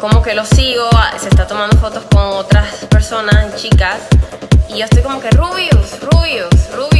como que lo sigo, se está tomando fotos con otras personas, chicas, y yo estoy como que Rubius, Rubius, Rubius,